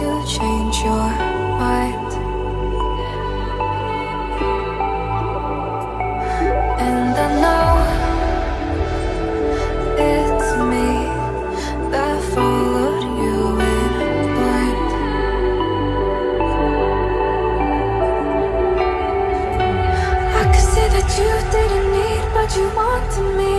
to change your mind. And I know it's me that followed you in blind. I could say that you didn't need but you wanted me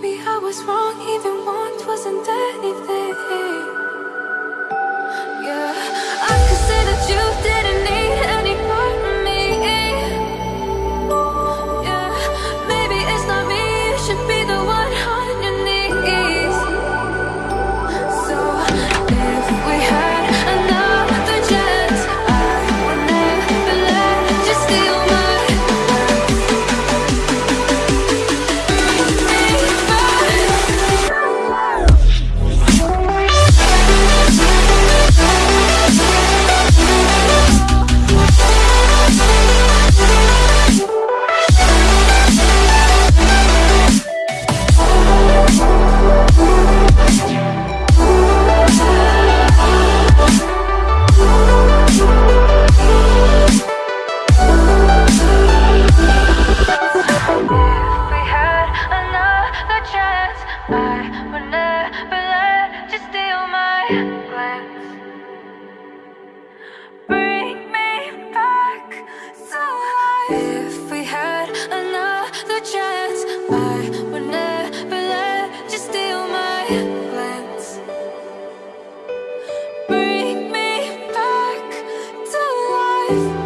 Maybe I was wrong, even want wasn't anything. life.